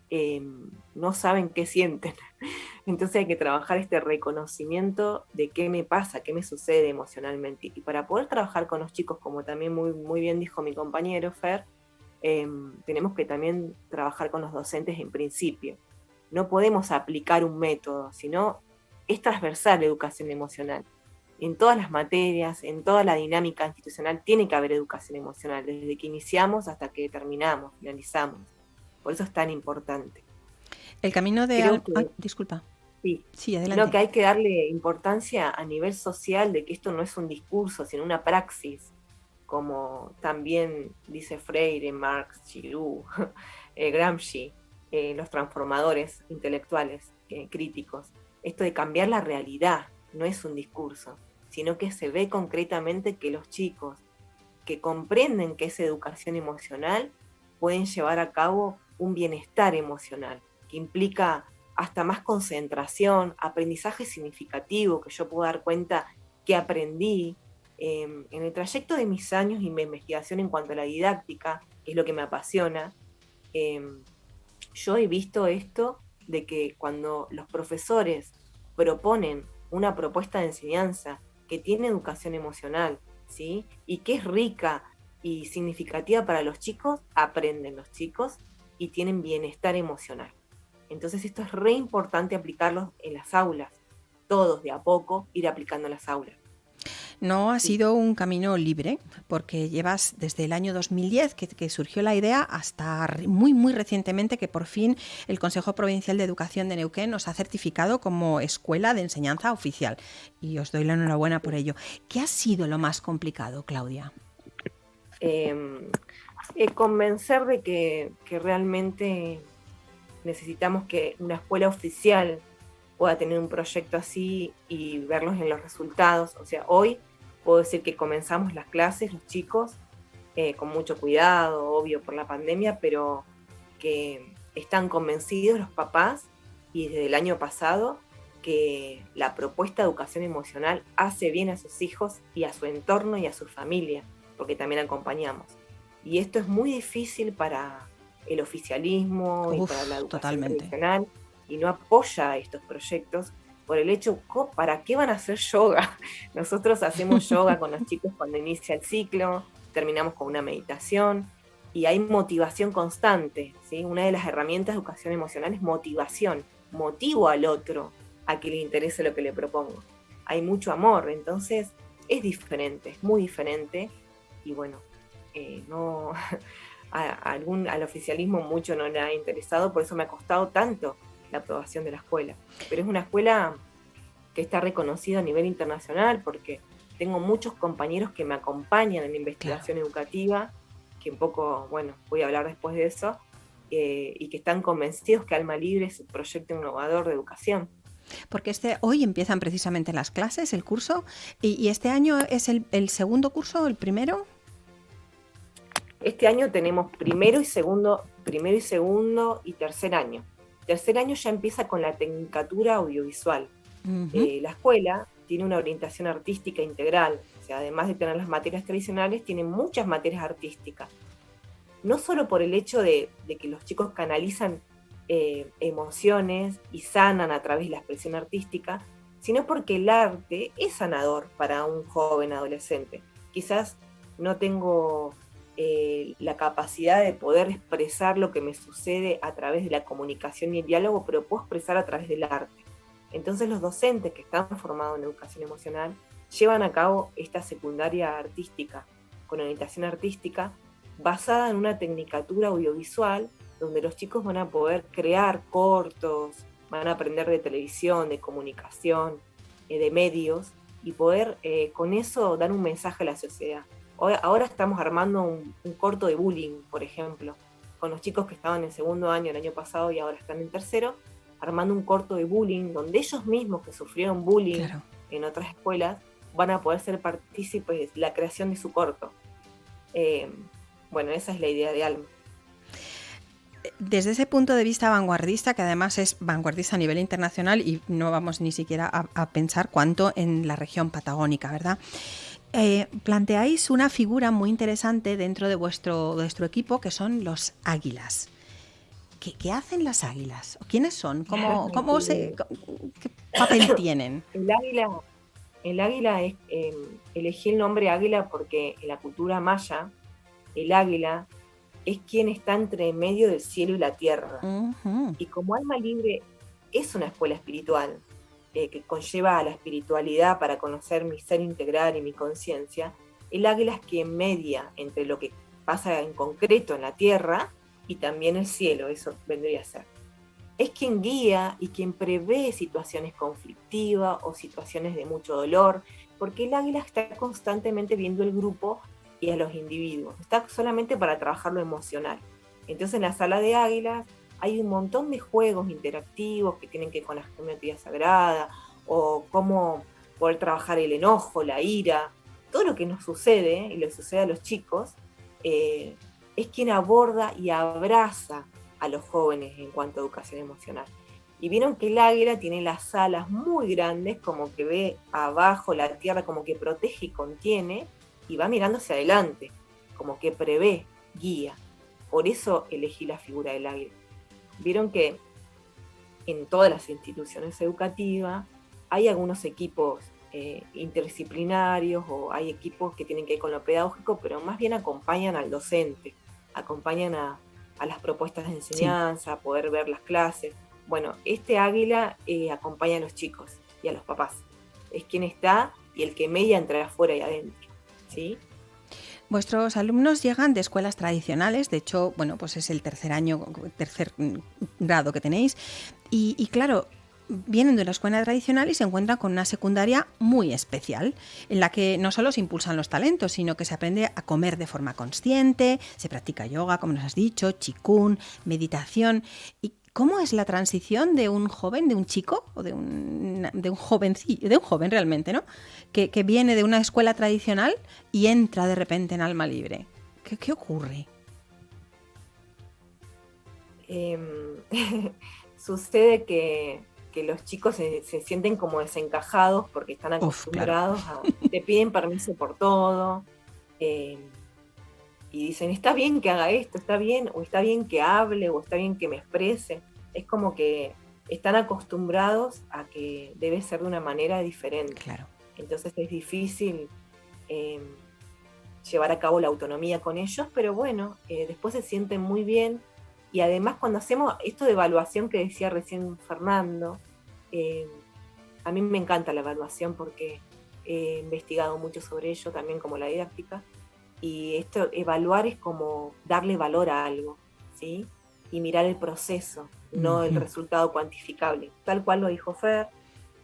em, no saben qué sienten. Entonces hay que trabajar este reconocimiento de qué me pasa, qué me sucede emocionalmente. Y para poder trabajar con los chicos, como también muy, muy bien dijo mi compañero Fer, em, tenemos que también trabajar con los docentes en principio. No podemos aplicar un método, sino es transversal la educación emocional. En todas las materias, en toda la dinámica institucional, tiene que haber educación emocional, desde que iniciamos hasta que terminamos, finalizamos. Por eso es tan importante. El camino de... disculpa. Sí, sí adelante. Creo que hay que darle importancia a nivel social de que esto no es un discurso, sino una praxis, como también dice Freire, Marx, Giroux, eh, Gramsci, eh, los transformadores intelectuales eh, críticos esto de cambiar la realidad, no es un discurso, sino que se ve concretamente que los chicos que comprenden que es educación emocional pueden llevar a cabo un bienestar emocional, que implica hasta más concentración, aprendizaje significativo, que yo puedo dar cuenta que aprendí em, en el trayecto de mis años y mi investigación en cuanto a la didáctica, que es lo que me apasiona. Em, yo he visto esto de que cuando los profesores proponen una propuesta de enseñanza que tiene educación emocional, ¿sí? Y que es rica y significativa para los chicos, aprenden los chicos y tienen bienestar emocional. Entonces esto es re importante aplicarlo en las aulas, todos de a poco ir aplicando las aulas. No ha sido un camino libre, porque llevas desde el año 2010 que, surgió la idea hasta muy, muy recientemente que por fin el Consejo Provincial de Educación de Neuquén nos ha certificado como escuela de enseñanza oficial. Y os doy la enhorabuena por ello. ¿Qué ha sido lo más complicado, Claudia? Em, eh, convencer de que, que realmente necesitamos que una escuela oficial pueda tener un proyecto así y verlos en los resultados. O sea, hoy puedo decir que comenzamos las clases, los chicos, eh, con mucho cuidado, obvio, por la pandemia, pero que están convencidos los papás y desde el año pasado que la propuesta de educación emocional hace bien a sus hijos y a su entorno y a su familia, porque también acompañamos. Y esto es muy difícil para el oficialismo y para la educación tradicional y no apoya estos proyectos por el hecho, ¿para qué van a hacer yoga? Nosotros hacemos yoga con los chicos cuando inicia el ciclo, terminamos con una meditación y hay motivación constante. ¿sí? Una de las herramientas de educación emocional es motivación. Motivo al otro a que le interese lo que le propongo. Hay mucho amor, entonces es diferente, es muy diferente. Y bueno, eh, no, a, algún, al oficialismo mucho no le ha interesado, por eso me ha costado tanto la aprobación de la escuela. Pero es una escuela que está reconocida a nivel internacional porque tengo muchos compañeros que me acompañan en la investigación educativa, que un poco, bueno, voy a hablar después de eso, eh, y que están convencidos que Alma Libre es un proyecto innovador de educación. Porque este, hoy empiezan precisamente las clases, el curso, y, este año es el, el segundo curso, el primero. Este año tenemos primero y segundo, primero y segundo y tercer año. Tercer año ya empieza con la tecnicatura audiovisual. Eh, la escuela tiene una orientación artística integral, o sea, además de tener las materias tradicionales, tiene muchas materias artísticas. No solo por el hecho de, que los chicos canalizan eh, emociones y sanan a través de la expresión artística, sino porque el arte es sanador para un joven adolescente. Quizás no tengo eh, la capacidad de poder expresar lo que me sucede a través de la comunicación y el diálogo, pero puedo expresar a través del arte. Entonces los docentes que están formados en educación emocional llevan a cabo esta secundaria artística, con orientación artística, basada en una tecnicatura audiovisual, donde los chicos van a poder crear cortos, van a aprender de televisión, de comunicación, eh, de medios, y poder eh, con eso dar un mensaje a la sociedad ahora estamos armando un, corto de bullying, por ejemplo, con los chicos que estaban en segundo año el año pasado y ahora están en tercero, armando un corto de bullying donde ellos mismos que sufrieron bullying en otras escuelas van a poder ser partícipes de la creación de su corto. Eh, bueno, esa es la idea de Alma. Desde ese punto de vista vanguardista, que además es vanguardista a nivel internacional y no vamos ni siquiera a pensar cuánto en la región patagónica, ¿verdad? Eh, planteáis una figura muy interesante dentro de vuestro, vuestro equipo que son los águilas. ¿Qué, hacen las águilas? ¿Quiénes son? ¿Cómo, cómo se, ¿Qué papel tienen? El águila, el águila es, em, elegí el nombre águila porque en la cultura maya, el águila es quien está entre medio del cielo y la tierra. Y como alma libre es una escuela espiritual, eh, que conlleva a la espiritualidad para conocer mi ser integral y mi conciencia, el águila es quien media entre lo que pasa en concreto en la tierra y también el cielo, eso vendría a ser. Es quien guía y quien prevé situaciones conflictivas o situaciones de mucho dolor, porque el águila está constantemente viendo el grupo y a los individuos, está solamente para trabajar lo emocional. Entonces en la sala de águilas hay un montón de juegos interactivos que tienen que ver con la geometría sagrada o cómo poder trabajar el enojo, la ira, todo lo que nos sucede y le sucede a los chicos, eh, es quien aborda y abraza a los jóvenes en cuanto a educación emocional. Y vieron que el águila tiene las alas muy grandes, como que ve abajo la tierra, como que protege y contiene, y va mirando hacia adelante, como que prevé, guía. Por eso elegí la figura del águila. Vieron que en todas las instituciones educativas hay algunos equipos eh, interdisciplinarios o hay equipos que tienen que ver con lo pedagógico, pero más bien acompañan al docente, acompañan a, las propuestas de enseñanza, a poder ver las clases. Bueno, este águila eh, acompaña a los chicos y a los papás. Es quien está y el que media entre afuera y adentro. ¿sí? Vuestros alumnos llegan de escuelas tradicionales, de hecho, bueno, pues es el tercer año, tercer grado que tenéis, y, claro, vienen de una escuela tradicional y se encuentran con una secundaria muy especial, en la que no solo se impulsan los talentos, sino que se aprende a comer de forma consciente, se practica yoga, como nos has dicho, chikun, meditación. ¿Y cómo es la transición de un joven, de un chico, o de un, de un jovencillo, de un joven realmente, ¿no? Que, viene de una escuela tradicional y entra de repente en alma libre? ¿Qué, ocurre? Em, sucede que, los chicos se, sienten como desencajados porque están acostumbrados a, te piden permiso por todo. Em, y dicen, está bien que haga esto, está bien, o está bien que hable, o está bien que me exprese. Es como que están acostumbrados a que debe ser de una manera diferente. Claro. Entonces es difícil em, llevar a cabo la autonomía con ellos, pero bueno, eh, después se sienten muy bien. Y además cuando hacemos esto de evaluación que decía recién Fernando, em, a mí me encanta la evaluación porque he investigado mucho sobre ello, también como la didáctica. Y esto, evaluar es como darle valor a algo, ¿sí? Y mirar el proceso, no el resultado cuantificable. Tal cual lo dijo Fer,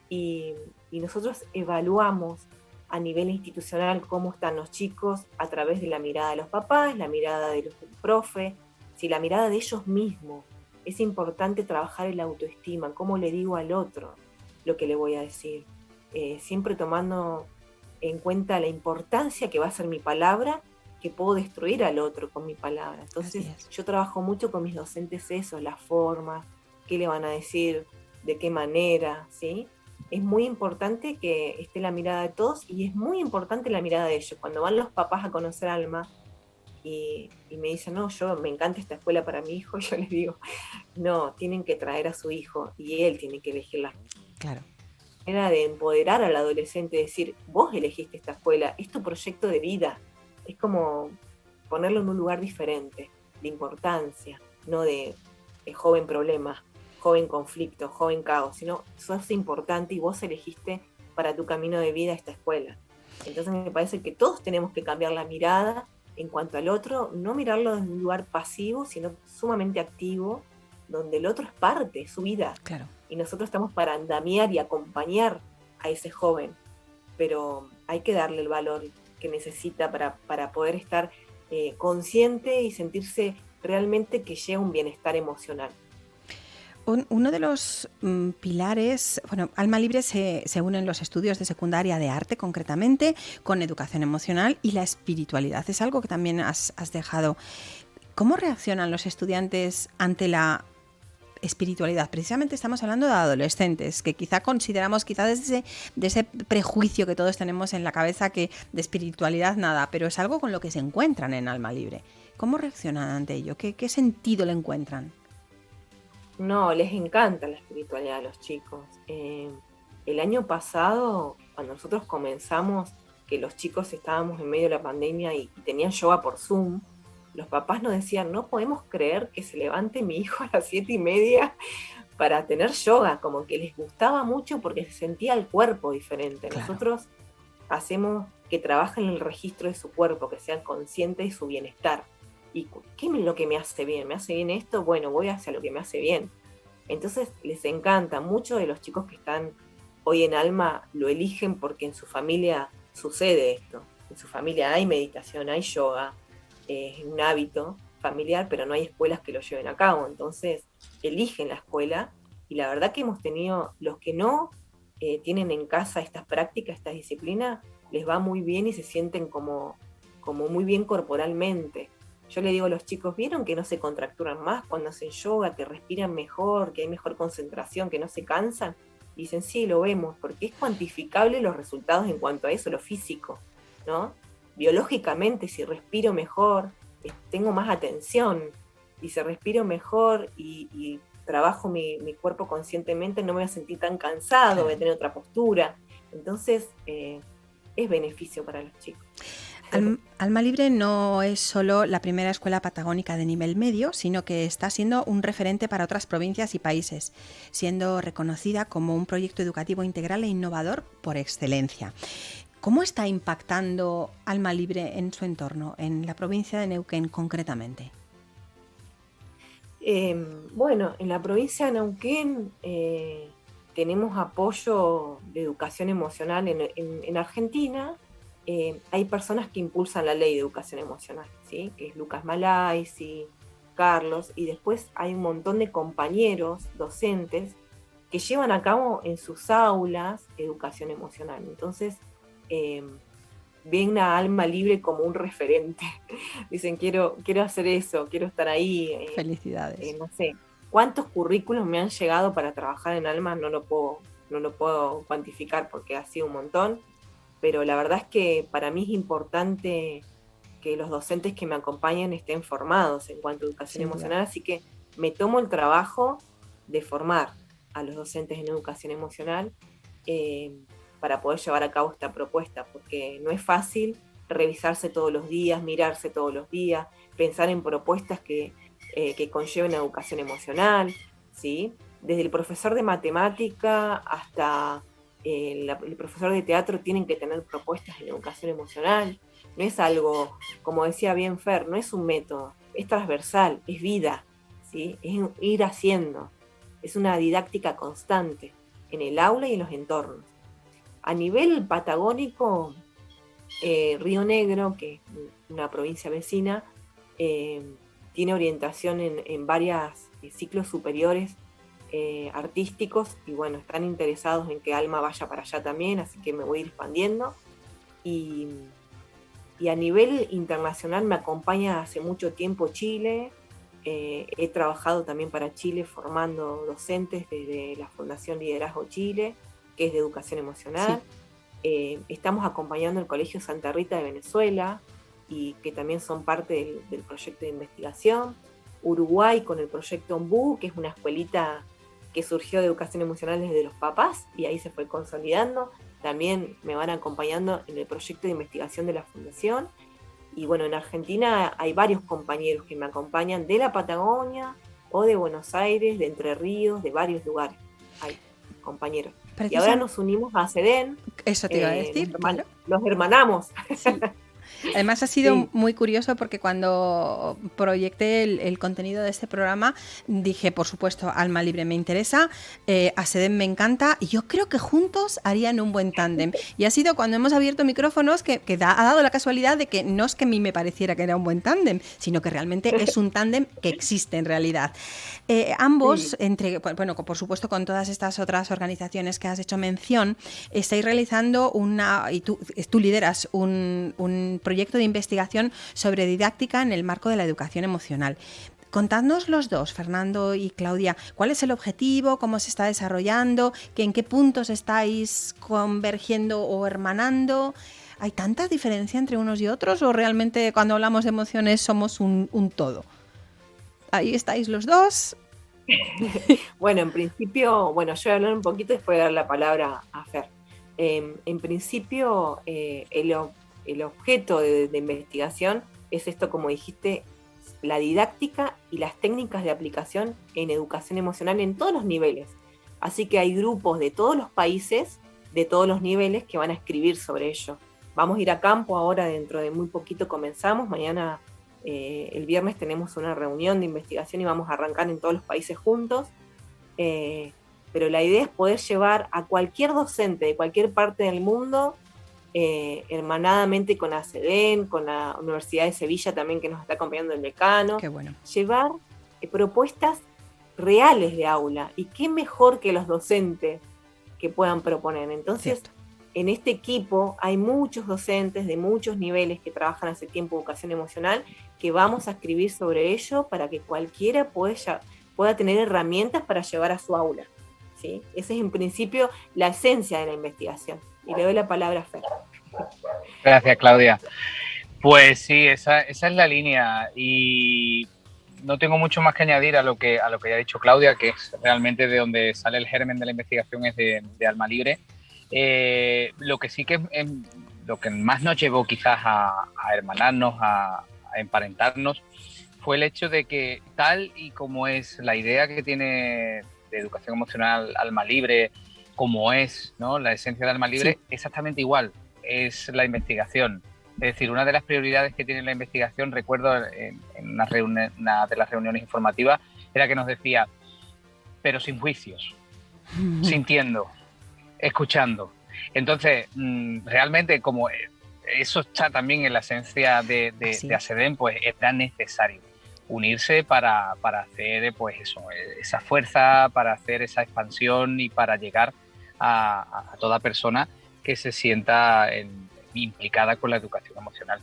y, nosotros evaluamos a nivel institucional cómo están los chicos a través de la mirada de los papás, la mirada de los profe, si la mirada de ellos mismos. Es importante trabajar en la autoestima, cómo le digo al otro lo que le voy a decir, eh, siempre tomando en cuenta la importancia que va a ser mi palabra, que puedo destruir al otro con mi palabra. Entonces yo trabajo mucho con mis docentes eso, la forma, qué le van a decir, de qué manera, ¿sí? Es muy importante que esté la mirada de todos y es muy importante la mirada de ellos. Cuando van los papás a conocer Alma y, y me dicen, no, yo me encanta esta escuela para mi hijo, yo les digo, no, tienen que traer a su hijo y él tiene que elegirla. Claro era de empoderar al adolescente, decir, vos elegiste esta escuela, es tu proyecto de vida. Es como ponerlo en un lugar diferente, de importancia, no de, joven problema, joven conflicto, joven caos, sino sos importante y vos elegiste para tu camino de vida esta escuela. Entonces me parece que todos tenemos que cambiar la mirada en cuanto al otro, no mirarlo en un lugar pasivo, sino sumamente activo, donde el otro es parte, de su vida. Claro y nosotros estamos para andamiar y acompañar a ese joven, pero hay que darle el valor que necesita para, para poder estar eh, consciente y sentirse realmente que llega un bienestar emocional. uno de los mm, pilares, bueno, Alma Libre se, se une en los estudios de secundaria de arte concretamente con educación emocional y la espiritualidad. Es algo que también has, has dejado. ¿Cómo reaccionan los estudiantes ante la espiritualidad. Precisamente estamos hablando de adolescentes, que quizá consideramos, quizá desde de ese prejuicio que todos tenemos en la cabeza que de espiritualidad nada, pero es algo con lo que se encuentran en Alma Libre. ¿Cómo reaccionan ante ello? ¿Qué, sentido le encuentran? No, les encanta la espiritualidad a los chicos. Eh, el año pasado, cuando nosotros comenzamos, que los chicos estábamos en medio de la pandemia y, y tenían yoga por Zoom, los papás nos decían, no podemos creer que se levante mi hijo a las siete y media para tener yoga, como que les gustaba mucho porque se sentía el cuerpo diferente. Nosotros hacemos que trabajen en el registro de su cuerpo, que sean conscientes de su bienestar. ¿Y qué es lo que me hace bien? ¿Me hace bien esto? Bueno, voy hacia lo que me hace bien. Entonces les encanta, muchos de los chicos que están hoy en Alma lo eligen porque en su familia sucede esto. En su familia hay meditación, hay yoga, es un hábito familiar, pero no hay escuelas que lo lleven a cabo. Entonces, eligen la escuela y la verdad que hemos tenido, los que no eh, tienen en casa estas prácticas, estas disciplinas, les va muy bien y se sienten como, como muy bien corporalmente. yo le digo a los chicos, ¿vieron que no se contracturan más cuando hacen yoga, que respiran mejor, que hay mejor concentración, que no se cansan? Dicen, sí, lo vemos, porque es cuantificable los resultados en cuanto a eso, lo físico, ¿no? Biológicamente, si respiro mejor, tengo más atención, y si respiro mejor y, trabajo mi, cuerpo conscientemente, no me voy a sentir tan cansado, voy a tener otra postura. Entonces, eh, es beneficio para los chicos. Alma Libre no es solo la primera escuela patagónica de nivel medio, sino que está siendo un referente para otras provincias y países, siendo reconocida como un proyecto educativo integral e innovador por excelencia. ¿Cómo está impactando Alma Libre en su entorno, en la provincia de Neuquén concretamente? Em, bueno, en la provincia de Neuquén eh, tenemos apoyo de educación emocional en Argentina eh, hay personas que impulsan la ley de educación emocional, ¿sí? que es Lucas Malaisi, Carlos, y después hay un montón de compañeros docentes que llevan a cabo en sus aulas educación emocional. Entonces, eh, ven a Alma Libre como un referente. Dicen, quiero, quiero hacer eso, quiero estar ahí. Eh, Felicidades. no sé, cuántos currículos me han llegado para trabajar en Alma, no lo puedo, no lo puedo cuantificar porque ha sido un montón pero la verdad es que para mí es importante que los docentes que me acompañan estén formados en cuanto a educación emocional, así que me tomo el trabajo de formar a los docentes en educación emocional eh, para poder llevar a cabo esta propuesta, porque no es fácil revisarse todos los días, mirarse todos los días, pensar en propuestas que, eh, que conlleven educación emocional, ¿sí? Desde el profesor de matemática hasta el, profesor de teatro tienen que tener propuestas en educación emocional. No es algo, como decía bien Fer, no es un método, es transversal, es vida, ¿sí? es ir haciendo, es una didáctica constante en el aula y en los entornos. A nivel patagónico, eh, Río Negro, que es una provincia vecina, eh, tiene orientación en, en varios ciclos superiores eh, artísticos y bueno, están interesados en que Alma vaya para allá también, así que me voy a ir expandiendo. Y, a nivel internacional me acompaña hace mucho tiempo Chile. Eh, he trabajado también para Chile formando docentes desde la Fundación Liderazgo Chile, que es de educación emocional. Eh, estamos acompañando el Colegio Santa Rita de Venezuela y que también son parte del, del proyecto de investigación. Uruguay con el proyecto OMBU, que es una escuelita que surgió de educación emocional desde los papás y ahí se fue consolidando. También me van acompañando en el proyecto de investigación de la fundación. Y bueno, en Argentina hay varios compañeros que me acompañan de la Patagonia o de Buenos Aires, de Entre Ríos, de varios lugares. Hay compañeros. Y ahora nos unimos a SEDEN. Eso te iba a eh, decir. Los, hermanamos. Además ha sido muy curioso porque cuando proyecté el, contenido de este programa dije, por supuesto, Alma Libre me interesa, eh, a Seden me encanta y yo creo que juntos harían un buen tándem. Y ha sido cuando hemos abierto micrófonos que, ha dado la casualidad de que no es que a mí me pareciera que era un buen tándem, sino que realmente es un tándem que existe en realidad. Eh, ambos, entre, bueno, por supuesto con todas estas otras organizaciones que has hecho mención, estáis realizando una, y tú, tú lideras un, un proyecto proyecto de investigación sobre didáctica en el marco de la educación emocional. Contadnos los dos, Fernando y Claudia, cuál es el objetivo, cómo se está desarrollando, en qué puntos estáis convergiendo o hermanando. ¿Hay tanta diferencia entre unos y otros o realmente cuando hablamos de emociones somos un, todo? Ahí estáis los dos. bueno, en principio, bueno, yo voy a hablar un poquito y después dar la palabra a Fer. Em, en principio, eh, el, el objeto de, investigación es esto, como dijiste, la didáctica y las técnicas de aplicación en educación emocional en todos los niveles. Así que hay grupos de todos los países, de todos los niveles, que van a escribir sobre ello. Vamos a ir a campo ahora, dentro de muy poquito comenzamos. Mañana, eh, el viernes, tenemos una reunión de investigación y vamos a arrancar en todos los países juntos. Eh, pero la idea es poder llevar a cualquier docente de cualquier parte del mundo eh, hermanadamente con ACEDEN, con la Universidad de Sevilla también que nos está acompañando el decano. Llevar eh, propuestas reales de aula. Y qué mejor que los docentes que puedan proponer. Entonces, en este equipo hay muchos docentes de muchos niveles que trabajan hace tiempo educación emocional, que vamos a escribir sobre ello para que cualquiera pueda, pueda tener herramientas para llevar a su aula. ¿sí? Esa es en principio la esencia de la investigación. Y le doy la palabra a Fer. Gracias, Claudia. Pues sí, esa, esa es la línea. Y no tengo mucho más que añadir a lo que, a lo que ya ha dicho Claudia, que es realmente de donde sale el germen de la investigación, es de, Alma Libre. Eh, lo que sí que lo que más nos llevó quizás a, hermanarnos, a, emparentarnos, fue el hecho de que tal y como es la idea que tiene de educación emocional Alma Libre, como es ¿no? la esencia de Alma Libre, exactamente igual, es la investigación es decir, una de las prioridades que tiene la investigación, recuerdo en, una, de las reuniones informativas, era que nos decía, pero sin juicios, sintiendo, escuchando. Entonces, mm, realmente como eso está también en la esencia de, de, ASEDEN, pues era necesario unirse para, hacer pues eso, esa fuerza, para hacer esa expansión y para llegar a, toda persona que se sienta en, implicada con la educación emocional.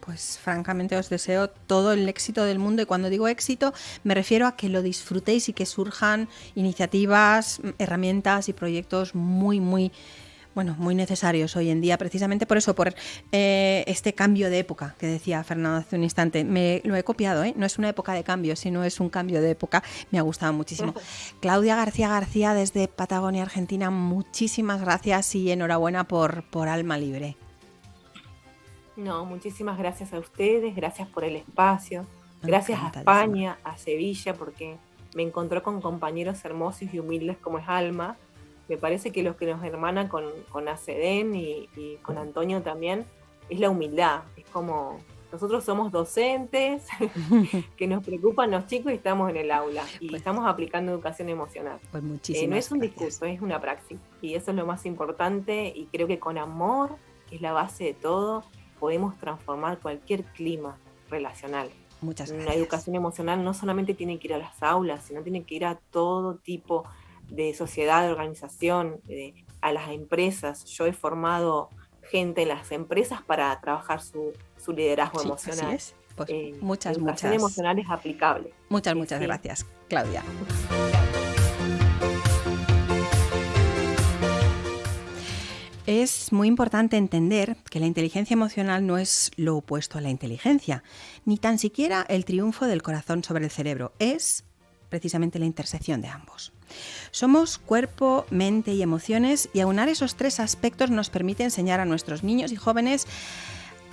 Pues francamente os deseo todo el éxito del mundo y cuando digo éxito me refiero a que lo disfrutéis y que surjan iniciativas, herramientas y proyectos muy, muy bueno, muy necesarios hoy en día, precisamente por eso, por eh, este cambio de época que decía Fernando hace un instante. Me lo he copiado, ¿eh? no es una época de cambio, sino es un cambio de época. Me ha gustado muchísimo. Claudia García García desde Patagonia, Argentina, muchísimas gracias y enhorabuena por, por Alma Libre. No, muchísimas gracias a ustedes, gracias por el espacio, gracias a España, a Sevilla, porque me encontró con compañeros hermosos y humildes como es Alma. Me parece que los que nos hermanan con, con y, con Antonio también es la humildad. Es como nosotros somos docentes que nos preocupan los chicos y estamos en el aula y pues estamos aplicando educación emocional. Pues muchísimas eh, no es un discurso, es una praxis y eso es lo más importante y creo que con amor, que es la base de todo, podemos transformar cualquier clima relacional. Muchas gracias. La educación emocional no solamente tiene que ir a las aulas, sino tiene que ir a todo tipo de sociedad, de organización, a las empresas. Yo he formado gente en las empresas para trabajar su, liderazgo emocional. Así Pues eh, muchas, educación emocional es aplicable. Muchas, muchas gracias, Claudia. Es muy importante entender que la inteligencia emocional no es lo opuesto a la inteligencia, ni tan siquiera el triunfo del corazón sobre el cerebro, es precisamente la intersección de ambos. Somos cuerpo, mente y emociones y aunar esos tres aspectos nos permite enseñar a nuestros niños y jóvenes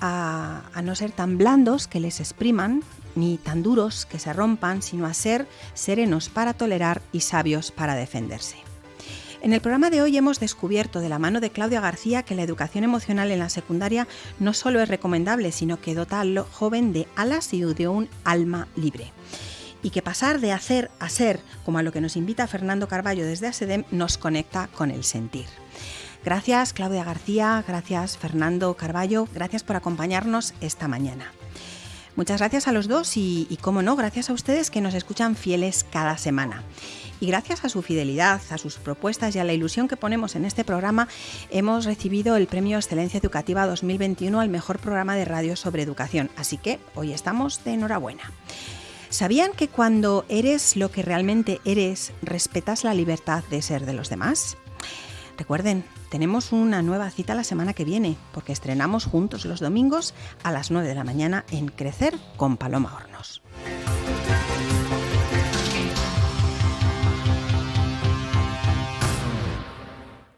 a, no ser tan blandos que les expriman, ni tan duros que se rompan, sino a ser serenos para tolerar y sabios para defenderse. En el programa de hoy hemos descubierto de la mano de Claudia García que la educación emocional en la secundaria no solo es recomendable, sino que dota al joven de alas y de un alma libre. Y que pasar de hacer a ser, como a lo que nos invita Fernando Carballo desde ASEDEM, nos conecta con el sentir. Gracias Claudia García, gracias Fernando Carballo, gracias por acompañarnos esta mañana. Muchas gracias a los dos y, como no, gracias a ustedes que nos escuchan fieles cada semana. Y gracias a su fidelidad, a sus propuestas y a la ilusión que ponemos en este programa, hemos recibido el Premio Excelencia Educativa 2021 al mejor programa de radio sobre educación. Así que hoy estamos de enhorabuena. ¿Sabían que cuando eres lo que realmente eres, respetas la libertad de ser de los demás? Recuerden, tenemos una nueva cita la semana que viene, porque estrenamos juntos los domingos a las 9 de la mañana en Crecer con Paloma Hornos.